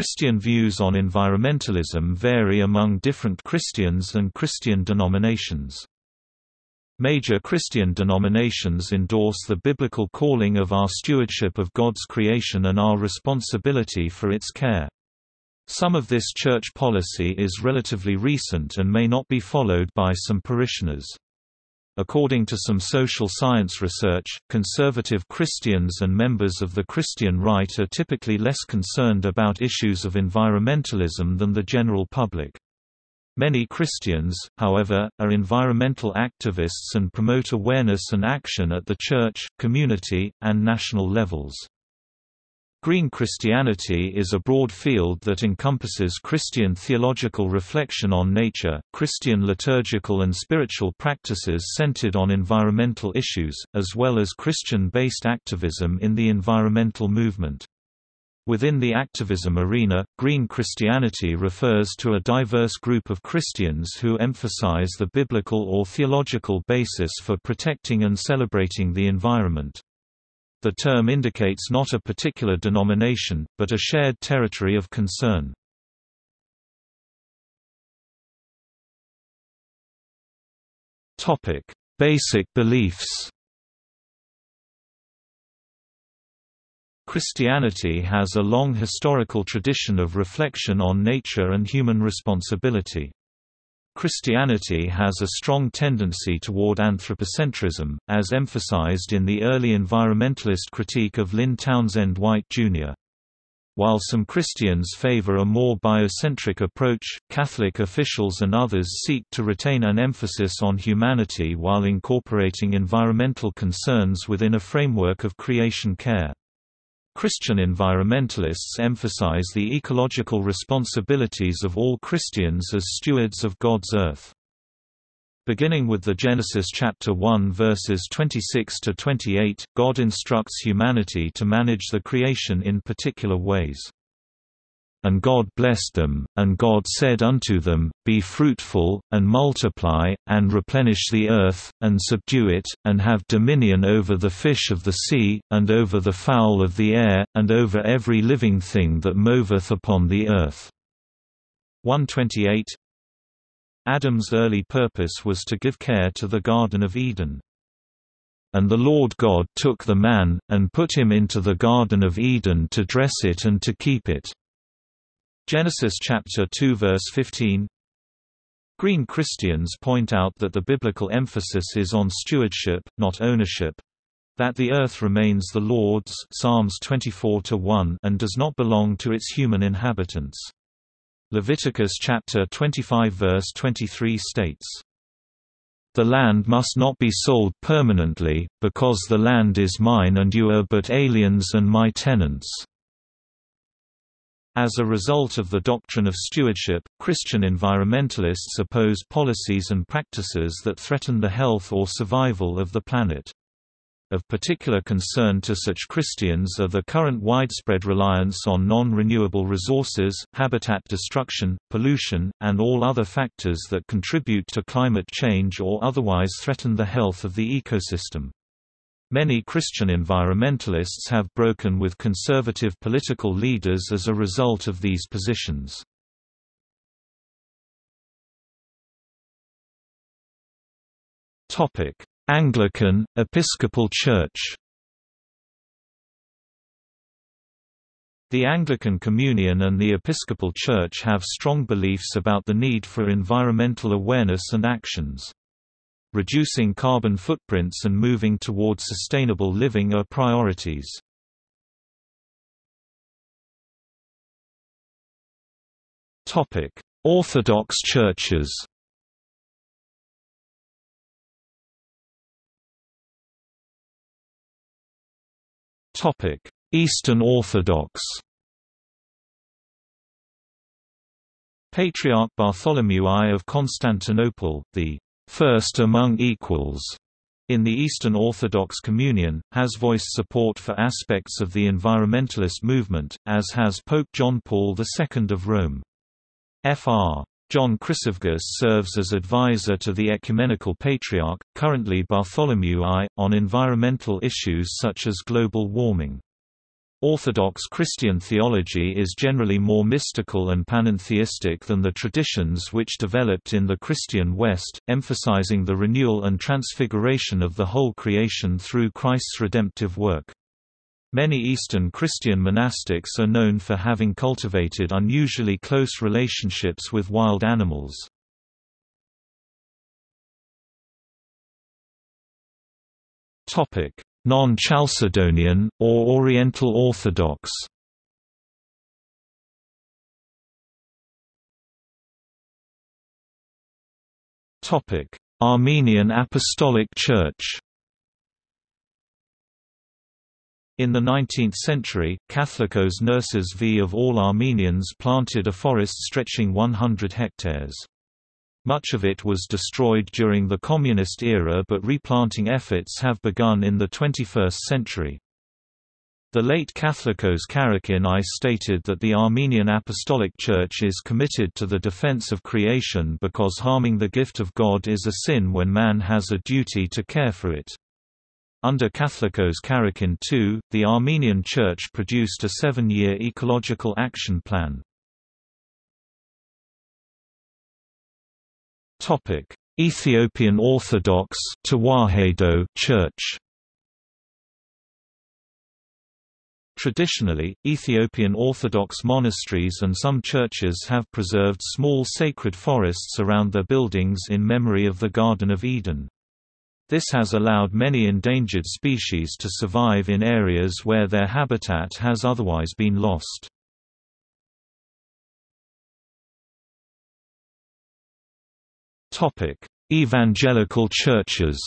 Christian views on environmentalism vary among different Christians and Christian denominations. Major Christian denominations endorse the biblical calling of our stewardship of God's creation and our responsibility for its care. Some of this church policy is relatively recent and may not be followed by some parishioners. According to some social science research, conservative Christians and members of the Christian right are typically less concerned about issues of environmentalism than the general public. Many Christians, however, are environmental activists and promote awareness and action at the church, community, and national levels. Green Christianity is a broad field that encompasses Christian theological reflection on nature, Christian liturgical and spiritual practices centered on environmental issues, as well as Christian-based activism in the environmental movement. Within the activism arena, Green Christianity refers to a diverse group of Christians who emphasize the biblical or theological basis for protecting and celebrating the environment. The term indicates not a particular denomination, but a shared territory of concern. Basic beliefs Christianity has a long historical tradition of reflection on nature and human responsibility. Christianity has a strong tendency toward anthropocentrism, as emphasized in the early environmentalist critique of Lynn Townsend White, Jr. While some Christians favor a more biocentric approach, Catholic officials and others seek to retain an emphasis on humanity while incorporating environmental concerns within a framework of creation care. Christian environmentalists emphasize the ecological responsibilities of all Christians as stewards of God's earth. Beginning with the Genesis chapter 1 verses 26 to 28, God instructs humanity to manage the creation in particular ways. And God blessed them, and God said unto them, Be fruitful, and multiply, and replenish the earth, and subdue it, and have dominion over the fish of the sea, and over the fowl of the air, and over every living thing that moveth upon the earth. 128 Adam's early purpose was to give care to the Garden of Eden. And the Lord God took the man, and put him into the Garden of Eden to dress it and to keep it. Genesis chapter 2 verse 15 Green Christians point out that the biblical emphasis is on stewardship, not ownership, that the earth remains the Lord's Psalms 24 and does not belong to its human inhabitants. Leviticus chapter 25 verse 23 states, The land must not be sold permanently, because the land is mine and you are but aliens and my tenants. As a result of the doctrine of stewardship, Christian environmentalists oppose policies and practices that threaten the health or survival of the planet. Of particular concern to such Christians are the current widespread reliance on non-renewable resources, habitat destruction, pollution, and all other factors that contribute to climate change or otherwise threaten the health of the ecosystem. Many Christian environmentalists have broken with conservative political leaders as a result of these positions. Topic: Anglican, Episcopal Church The Anglican Communion and the Episcopal Church have strong beliefs about the need for environmental awareness and actions. Reducing carbon footprints and moving toward sustainable living are priorities. Orthodox churches Eastern Orthodox Patriarch Bartholomew I of Constantinople, the first among equals in the Eastern Orthodox Communion, has voiced support for aspects of the environmentalist movement, as has Pope John Paul II of Rome. Fr. John Chryssavgis serves as advisor to the Ecumenical Patriarch, currently Bartholomew I, on environmental issues such as global warming. Orthodox Christian theology is generally more mystical and panentheistic than the traditions which developed in the Christian West, emphasizing the renewal and transfiguration of the whole creation through Christ's redemptive work. Many Eastern Christian monastics are known for having cultivated unusually close relationships with wild animals. Non-Chalcedonian, or Oriental Orthodox Armenian Apostolic Church In the 19th century, Catholicos Nerses V of all Armenians planted a forest stretching 100 hectares. Much of it was destroyed during the Communist era but replanting efforts have begun in the 21st century. The late Catholicos Karekin I stated that the Armenian Apostolic Church is committed to the defense of creation because harming the gift of God is a sin when man has a duty to care for it. Under Catholicos Karekin II, the Armenian Church produced a seven-year ecological action plan. Topic: Ethiopian Orthodox Church. Traditionally, Ethiopian Orthodox monasteries and some churches have preserved small sacred forests around their buildings in memory of the Garden of Eden. This has allowed many endangered species to survive in areas where their habitat has otherwise been lost. Topic: Evangelical churches.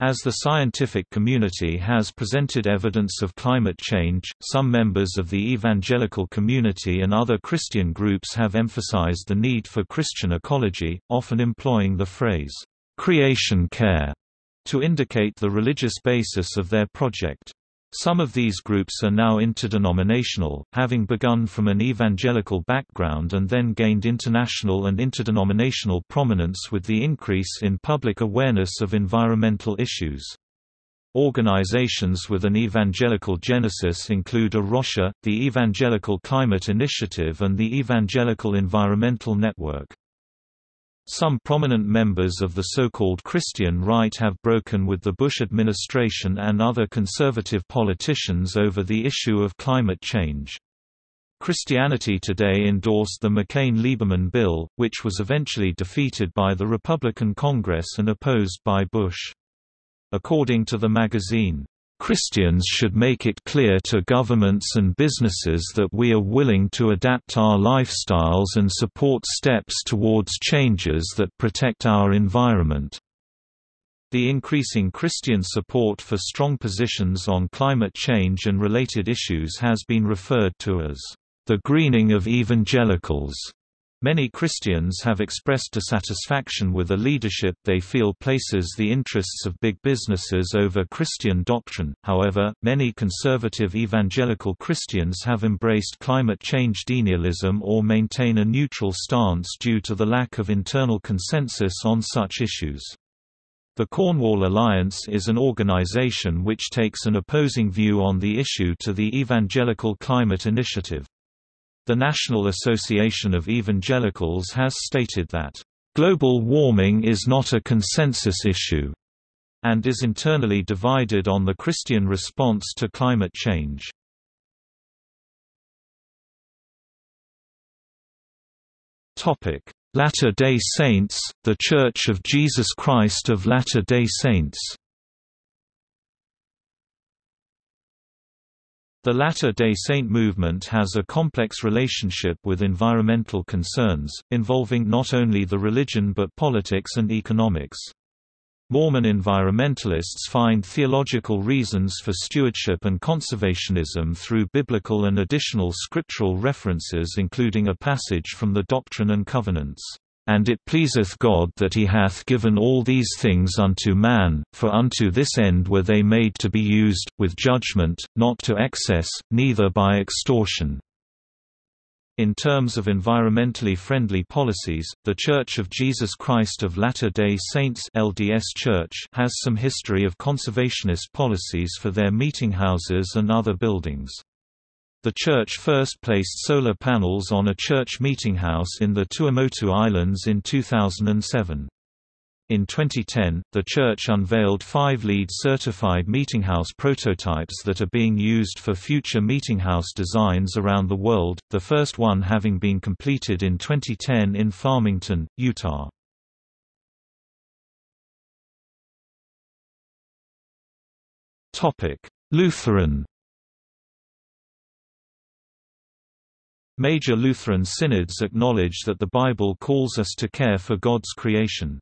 As the scientific community has presented evidence of climate change, some members of the evangelical community and other Christian groups have emphasized the need for Christian ecology, often employing the phrase, creation care, to indicate the religious basis of their project. Some of these groups are now interdenominational, having begun from an evangelical background and then gained international and interdenominational prominence with the increase in public awareness of environmental issues. Organizations with an evangelical genesis include A Rocha, the Evangelical Climate Initiative and the Evangelical Environmental Network. Some prominent members of the so-called Christian right have broken with the Bush administration and other conservative politicians over the issue of climate change. Christianity Today endorsed the McCain-Lieberman bill, which was eventually defeated by the Republican Congress and opposed by Bush. According to the magazine, Christians should make it clear to governments and businesses that we are willing to adapt our lifestyles and support steps towards changes that protect our environment. The increasing Christian support for strong positions on climate change and related issues has been referred to as the greening of evangelicals. Many Christians have expressed dissatisfaction with a leadership they feel places the interests of big businesses over Christian doctrine. However, many conservative evangelical Christians have embraced climate change denialism or maintain a neutral stance due to the lack of internal consensus on such issues. The Cornwall Alliance is an organization which takes an opposing view on the issue to the Evangelical Climate Initiative. The National Association of Evangelicals has stated that, "...global warming is not a consensus issue," and is internally divided on the Christian response to climate change. Latter-day Saints, The Church of Jesus Christ of Latter-day Saints The Latter-day Saint movement has a complex relationship with environmental concerns, involving not only the religion but politics and economics. Mormon environmentalists find theological reasons for stewardship and conservationism through biblical and additional scriptural references including a passage from the Doctrine and Covenants. And it pleaseth God that he hath given all these things unto man, for unto this end were they made to be used, with judgment, not to excess, neither by extortion. In terms of environmentally friendly policies, The Church of Jesus Christ of Latter-day Saints LDS Church has some history of conservationist policies for their meetinghouses and other buildings. The church first placed solar panels on a church meetinghouse in the Tuamotu Islands in 2007. In 2010, the church unveiled five LEED certified meetinghouse prototypes that are being used for future meetinghouse designs around the world, the first one having been completed in 2010 in Farmington, Utah. Lutheran Major Lutheran synods acknowledge that the Bible calls us to care for God's creation.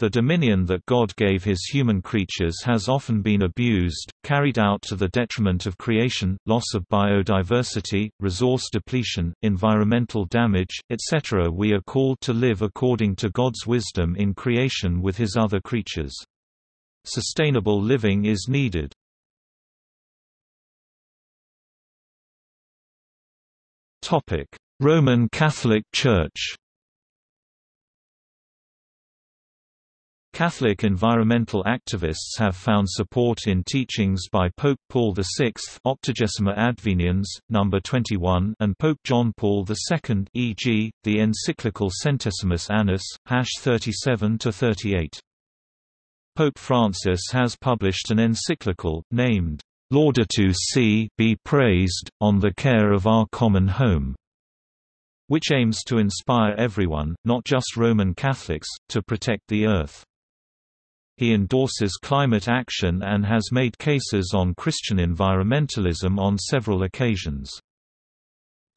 The dominion that God gave his human creatures has often been abused, carried out to the detriment of creation, loss of biodiversity, resource depletion, environmental damage, etc. We are called to live according to God's wisdom in creation with his other creatures. Sustainable living is needed. Roman Catholic Church Catholic environmental activists have found support in teachings by Pope Paul VI Octogesima Adveniens, No. 21 and Pope John Paul II e.g., the encyclical Centesimus Annus, hash 37–38. Pope Francis has published an encyclical, named, Laudato Si be praised, on the care of our common home, which aims to inspire everyone, not just Roman Catholics, to protect the Earth. He endorses climate action and has made cases on Christian environmentalism on several occasions.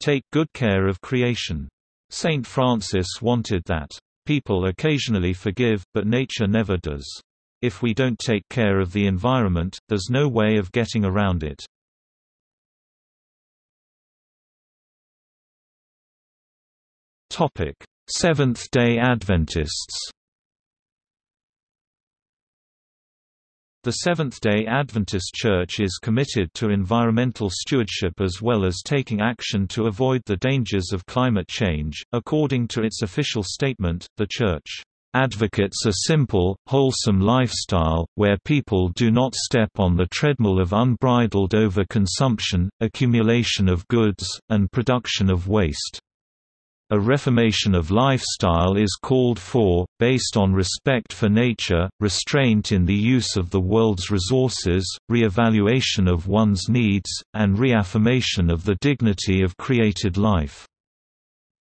Take good care of creation. Saint Francis wanted that, "...people occasionally forgive, but nature never does. If we don't take care of the environment, there's no way of getting around it." Seventh-day Adventists The Seventh-day Adventist Church is committed to environmental stewardship as well as taking action to avoid the dangers of climate change. According to its official statement, the Church advocates a simple, wholesome lifestyle, where people do not step on the treadmill of unbridled overconsumption, accumulation of goods, and production of waste. A reformation of lifestyle is called for, based on respect for nature, restraint in the use of the world's resources, re-evaluation of one's needs, and reaffirmation of the dignity of created life.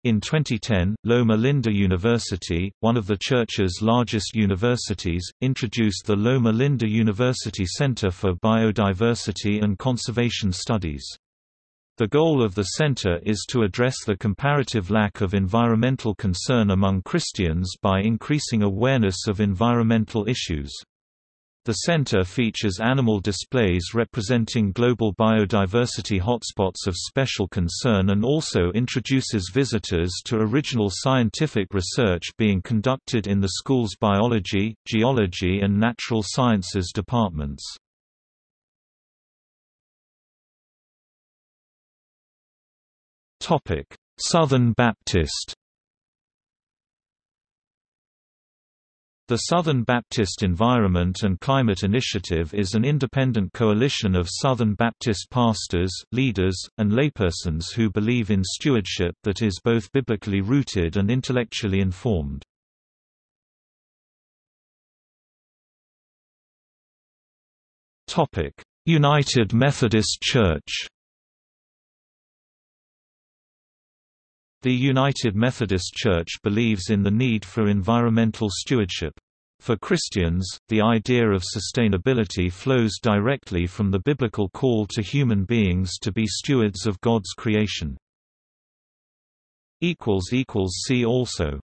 In 2010, Loma Linda University, one of the Church's largest universities, introduced the Loma Linda University Center for Biodiversity and Conservation Studies. The goal of the center is to address the comparative lack of environmental concern among Christians by increasing awareness of environmental issues. The center features animal displays representing global biodiversity hotspots of special concern and also introduces visitors to original scientific research being conducted in the school's biology, geology and natural sciences departments. Southern Baptist. The Southern Baptist Environment and Climate Initiative is an independent coalition of Southern Baptist pastors, leaders, and laypersons who believe in stewardship that is both biblically rooted and intellectually informed. United Methodist Church The United Methodist Church believes in the need for environmental stewardship. For Christians, the idea of sustainability flows directly from the biblical call to human beings to be stewards of God's creation. See also